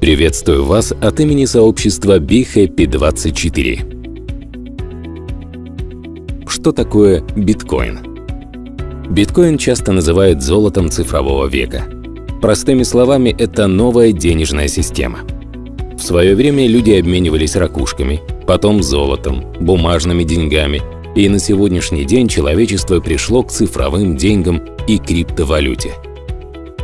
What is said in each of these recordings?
Приветствую вас от имени сообщества BeHappy24. Что такое биткоин? Биткоин часто называют золотом цифрового века. Простыми словами, это новая денежная система. В свое время люди обменивались ракушками, потом золотом, бумажными деньгами, и на сегодняшний день человечество пришло к цифровым деньгам и криптовалюте –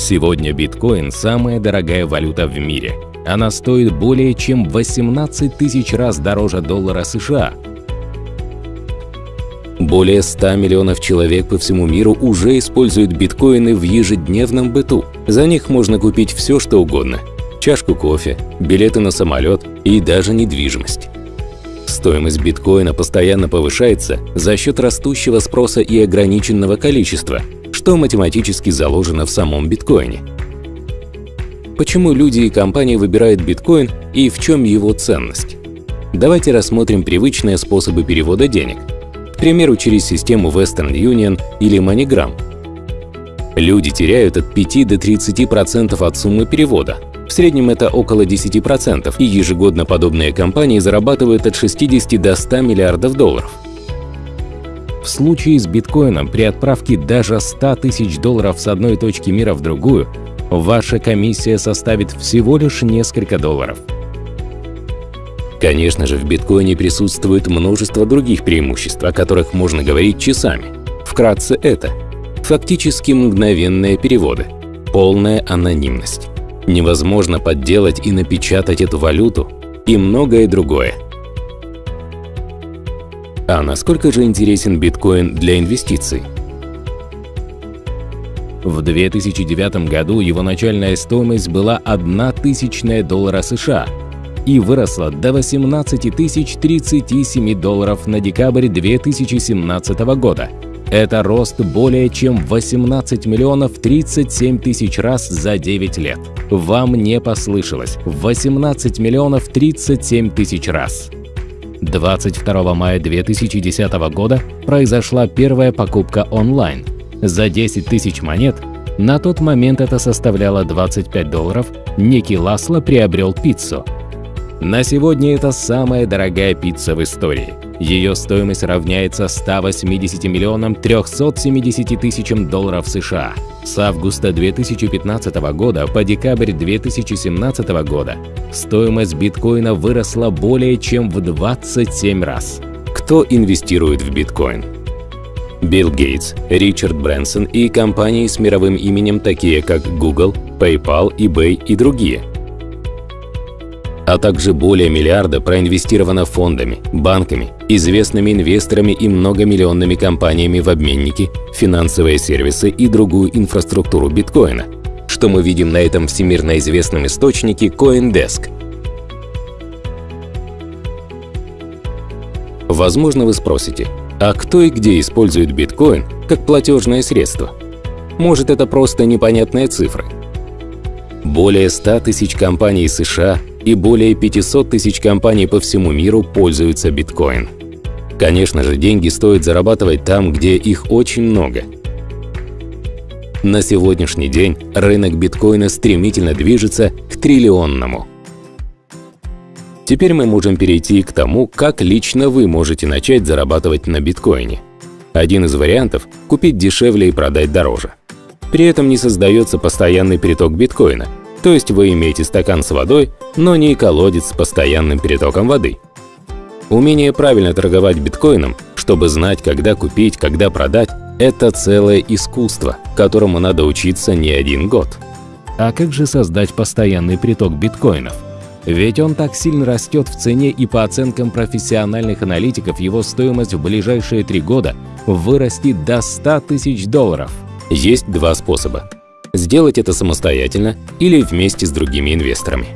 Сегодня биткоин – самая дорогая валюта в мире. Она стоит более чем 18 тысяч раз дороже доллара США. Более 100 миллионов человек по всему миру уже используют биткоины в ежедневном быту. За них можно купить все, что угодно – чашку кофе, билеты на самолет и даже недвижимость. Стоимость биткоина постоянно повышается за счет растущего спроса и ограниченного количества – что математически заложено в самом биткоине. Почему люди и компании выбирают биткоин и в чем его ценность? Давайте рассмотрим привычные способы перевода денег, к примеру, через систему Western Union или MoneyGram. Люди теряют от 5 до 30% от суммы перевода, в среднем это около 10%, и ежегодно подобные компании зарабатывают от 60 до 100 миллиардов долларов. В случае с биткоином при отправке даже 100 тысяч долларов с одной точки мира в другую, ваша комиссия составит всего лишь несколько долларов. Конечно же, в биткоине присутствует множество других преимуществ, о которых можно говорить часами. Вкратце это – фактически мгновенные переводы, полная анонимность. Невозможно подделать и напечатать эту валюту и многое другое – а насколько же интересен биткоин для инвестиций? В 2009 году его начальная стоимость была 1 тысячная доллара США и выросла до 18 тысяч 37 долларов на декабрь 2017 года. Это рост более чем 18 миллионов 37 тысяч раз за 9 лет. Вам не послышалось. 18 миллионов 37 тысяч раз. 22 мая 2010 года произошла первая покупка онлайн. За 10 тысяч монет, на тот момент это составляло 25 долларов, некий Ласло приобрел пиццу. На сегодня это самая дорогая пицца в истории. Ее стоимость равняется 180 миллионам 370 тысячам долларов США. С августа 2015 года по декабрь 2017 года стоимость биткоина выросла более чем в 27 раз. Кто инвестирует в биткоин? Билл Гейтс, Ричард Брэнсон и компании с мировым именем, такие как Google, PayPal, eBay и другие – а также более миллиарда проинвестировано фондами, банками, известными инвесторами и многомиллионными компаниями в обменники, финансовые сервисы и другую инфраструктуру биткоина, что мы видим на этом всемирно известном источнике CoinDesk. Возможно, вы спросите, а кто и где использует биткоин как платежное средство? Может, это просто непонятные цифры? Более 100 тысяч компаний США и более 500 тысяч компаний по всему миру пользуются биткоин. Конечно же, деньги стоит зарабатывать там, где их очень много. На сегодняшний день рынок биткоина стремительно движется к триллионному. Теперь мы можем перейти к тому, как лично вы можете начать зарабатывать на биткоине. Один из вариантов – купить дешевле и продать дороже. При этом не создается постоянный приток биткоина – то есть вы имеете стакан с водой, но не колодец с постоянным перетоком воды. Умение правильно торговать биткоином, чтобы знать, когда купить, когда продать – это целое искусство, которому надо учиться не один год. А как же создать постоянный приток биткоинов? Ведь он так сильно растет в цене и по оценкам профессиональных аналитиков его стоимость в ближайшие три года вырастет до 100 тысяч долларов. Есть два способа сделать это самостоятельно или вместе с другими инвесторами.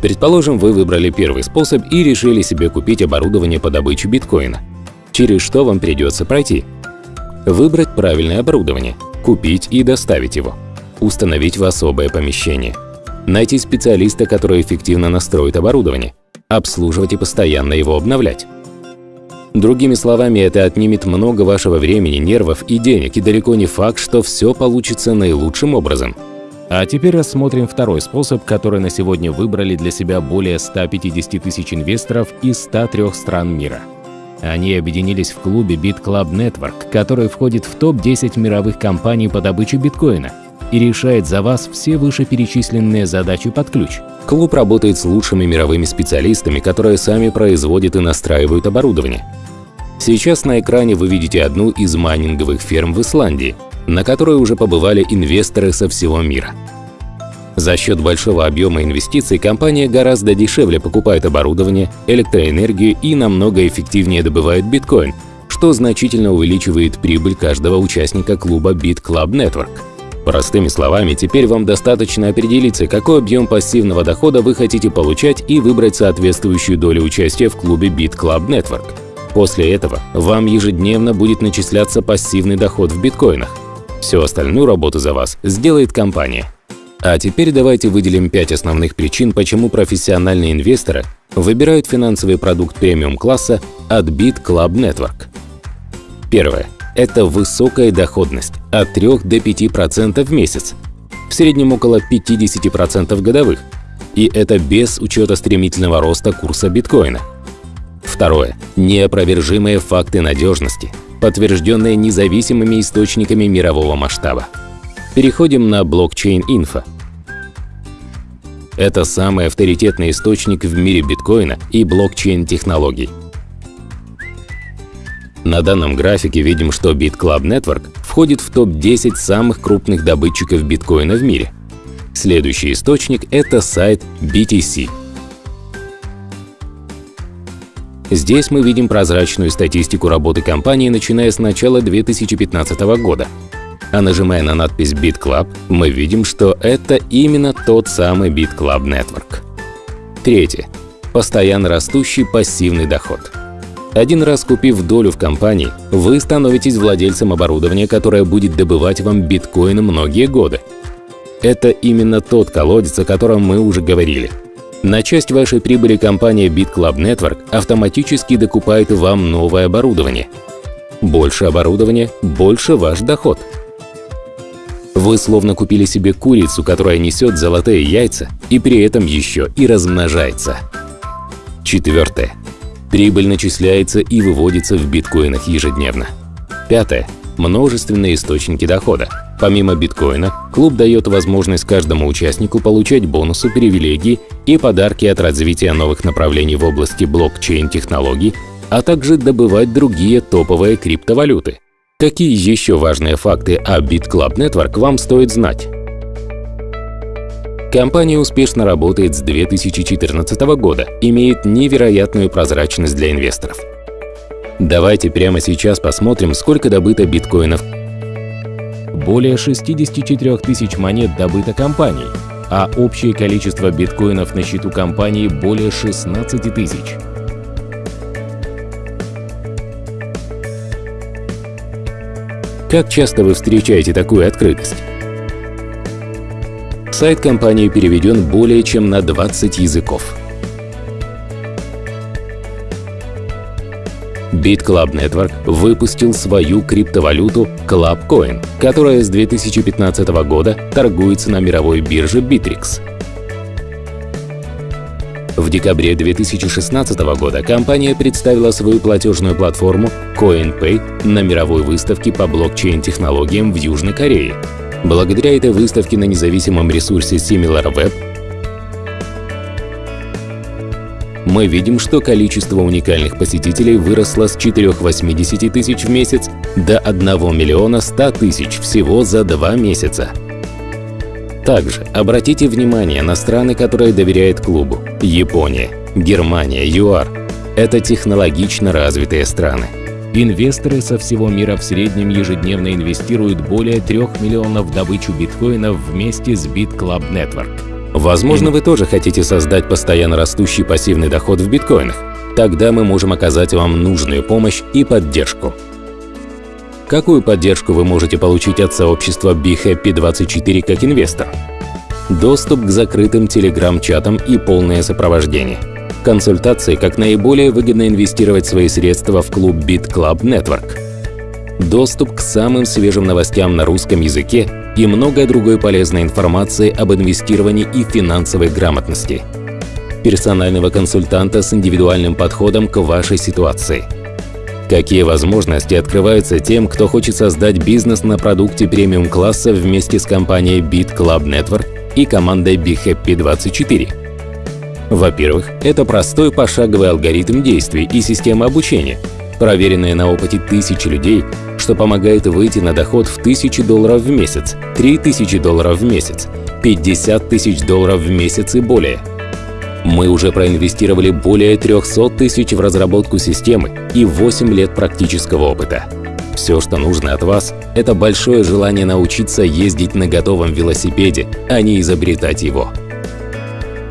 Предположим, вы выбрали первый способ и решили себе купить оборудование по добыче биткоина. Через что вам придется пройти? Выбрать правильное оборудование, купить и доставить его, установить в особое помещение, найти специалиста, который эффективно настроит оборудование, обслуживать и постоянно его обновлять. Другими словами, это отнимет много вашего времени, нервов и денег, и далеко не факт, что все получится наилучшим образом. А теперь рассмотрим второй способ, который на сегодня выбрали для себя более 150 тысяч инвесторов из 103 стран мира. Они объединились в клубе BitClub Network, который входит в топ-10 мировых компаний по добыче биткоина и решает за вас все вышеперечисленные задачи под ключ. Клуб работает с лучшими мировыми специалистами, которые сами производят и настраивают оборудование. Сейчас на экране вы видите одну из майнинговых ферм в Исландии, на которой уже побывали инвесторы со всего мира. За счет большого объема инвестиций компания гораздо дешевле покупает оборудование, электроэнергию и намного эффективнее добывает биткоин, что значительно увеличивает прибыль каждого участника клуба BitClub Network. Простыми словами, теперь вам достаточно определиться, какой объем пассивного дохода вы хотите получать и выбрать соответствующую долю участия в клубе BitClub Network. После этого вам ежедневно будет начисляться пассивный доход в биткоинах. Всю остальную работу за вас сделает компания. А теперь давайте выделим пять основных причин, почему профессиональные инвесторы выбирают финансовый продукт премиум-класса от Bit Club Network. Первое. Это высокая доходность от 3 до 5% в месяц, в среднем около 50% годовых, и это без учета стремительного роста курса биткоина. Второе. Неопровержимые факты надежности – подтвержденные независимыми источниками мирового масштаба. Переходим на блокчейн инфо. Это самый авторитетный источник в мире биткоина и блокчейн-технологий. На данном графике видим, что BitClub Network входит в топ-10 самых крупных добытчиков биткоина в мире. Следующий источник – это сайт BTC – Здесь мы видим прозрачную статистику работы компании, начиная с начала 2015 года. А нажимая на надпись BitClub, мы видим, что это именно тот самый BitClub Network. Третье. Постоянно растущий пассивный доход. Один раз купив долю в компании, вы становитесь владельцем оборудования, которое будет добывать вам биткоины многие годы. Это именно тот колодец, о котором мы уже говорили – на часть вашей прибыли компания BitClub Network автоматически докупает вам новое оборудование. Больше оборудования – больше ваш доход. Вы словно купили себе курицу, которая несет золотые яйца и при этом еще и размножается. Четвертое. Прибыль начисляется и выводится в биткоинах ежедневно. Пятое. Множественные источники дохода. Помимо биткоина, клуб дает возможность каждому участнику получать бонусы, привилегии и подарки от развития новых направлений в области блокчейн-технологий, а также добывать другие топовые криптовалюты. Какие еще важные факты о BitClub Network вам стоит знать? Компания успешно работает с 2014 года, имеет невероятную прозрачность для инвесторов. Давайте прямо сейчас посмотрим, сколько добыто биткоинов более 64 тысяч монет добыто компанией, а общее количество биткоинов на счету компании более 16 тысяч. Как часто вы встречаете такую открытость? Сайт компании переведен более чем на 20 языков. BitClub Network выпустил свою криптовалюту ClubCoin, которая с 2015 года торгуется на мировой бирже Bittrex. В декабре 2016 года компания представила свою платежную платформу CoinPay на мировой выставке по блокчейн-технологиям в Южной Корее. Благодаря этой выставке на независимом ресурсе SimilarWeb мы видим, что количество уникальных посетителей выросло с 4,80 тысяч в месяц до 1 миллиона 100 тысяч всего за два месяца. Также обратите внимание на страны, которые доверяют клубу. Япония, Германия, ЮАР – это технологично развитые страны. Инвесторы со всего мира в среднем ежедневно инвестируют более 3 миллионов в добычу биткоинов вместе с BitClub Network. Возможно, вы тоже хотите создать постоянно растущий пассивный доход в биткоинах. Тогда мы можем оказать вам нужную помощь и поддержку. Какую поддержку вы можете получить от сообщества BeHappy24 как инвестор? Доступ к закрытым телеграм-чатам и полное сопровождение. Консультации, как наиболее выгодно инвестировать свои средства в клуб BitClub Network. Доступ к самым свежим новостям на русском языке и много другой полезной информации об инвестировании и финансовой грамотности. Персонального консультанта с индивидуальным подходом к вашей ситуации. Какие возможности открываются тем, кто хочет создать бизнес на продукте премиум-класса вместе с компанией Beat Club Network и командой BeHappy24? Во-первых, это простой пошаговый алгоритм действий и система обучения, проверенная на опыте тысячи людей, что помогает выйти на доход в 1000 долларов в месяц, 3000 долларов в месяц, 50 тысяч долларов в месяц и более. Мы уже проинвестировали более 300 тысяч в разработку системы и 8 лет практического опыта. Все, что нужно от вас, это большое желание научиться ездить на готовом велосипеде, а не изобретать его.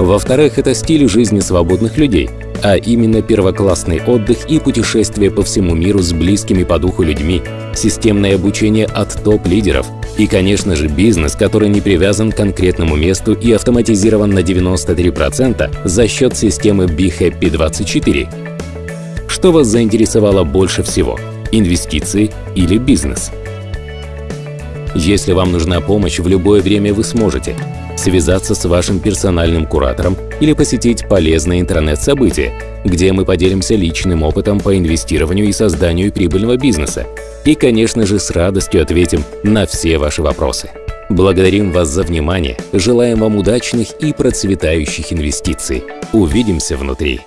Во-вторых, это стиль жизни свободных людей, а именно первоклассный отдых и путешествия по всему миру с близкими по духу людьми, системное обучение от топ-лидеров и, конечно же, бизнес, который не привязан к конкретному месту и автоматизирован на 93% за счет системы BeHappy24. Что вас заинтересовало больше всего – инвестиции или бизнес? Если вам нужна помощь, в любое время вы сможете связаться с вашим персональным куратором или посетить полезное интернет-событие, где мы поделимся личным опытом по инвестированию и созданию прибыльного бизнеса. И, конечно же, с радостью ответим на все ваши вопросы. Благодарим вас за внимание, желаем вам удачных и процветающих инвестиций. Увидимся внутри!